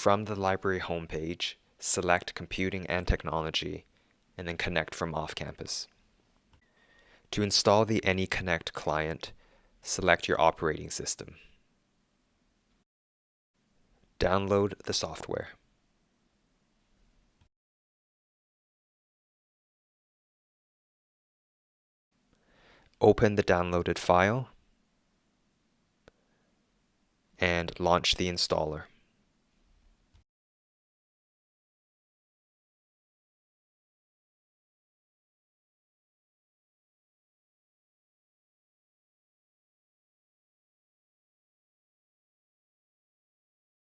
From the library homepage, select Computing and Technology, and then connect from off-campus. To install the AnyConnect client, select your operating system. Download the software. Open the downloaded file and launch the installer.